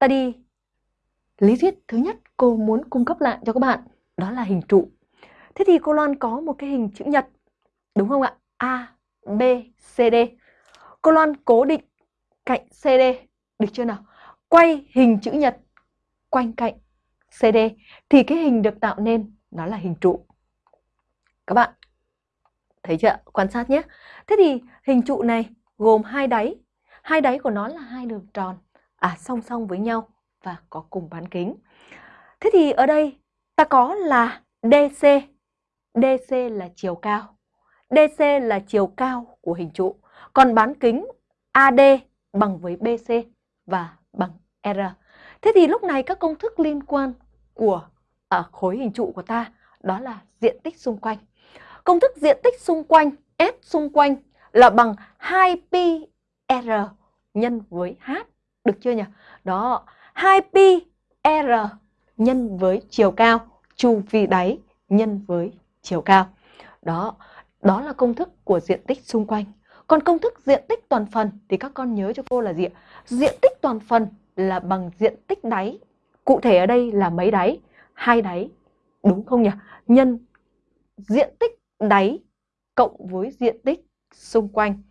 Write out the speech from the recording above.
ta đi lý thuyết thứ nhất cô muốn cung cấp lại cho các bạn đó là hình trụ. Thế thì cô Loan có một cái hình chữ nhật đúng không ạ? A, B, C, D. Cô Loan cố định cạnh CD được chưa nào? Quay hình chữ nhật quanh cạnh CD thì cái hình được tạo nên nó là hình trụ. Các bạn thấy chưa? Quan sát nhé. Thế thì hình trụ này gồm hai đáy. Hai đáy của nó là hai đường tròn à song song với nhau và có cùng bán kính. Thế thì ở đây ta có là DC. DC là chiều cao. DC là chiều cao của hình trụ. Còn bán kính AD bằng với BC và bằng R. Thế thì lúc này các công thức liên quan của ở khối hình trụ của ta, đó là diện tích xung quanh. Công thức diện tích xung quanh, S xung quanh là bằng 2pi R nhân với H. Được chưa nhỉ? Đó, 2pi R nhân với chiều cao, chu vi đáy nhân với chiều cao. Đó, đó là công thức của diện tích xung quanh. Còn công thức diện tích toàn phần thì các con nhớ cho cô là gì ạ? Diện tích toàn phần là bằng diện tích đáy. Cụ thể ở đây là mấy đáy? Hai đáy, đúng không nhỉ? Nhân diện tích đáy cộng với diện tích xung quanh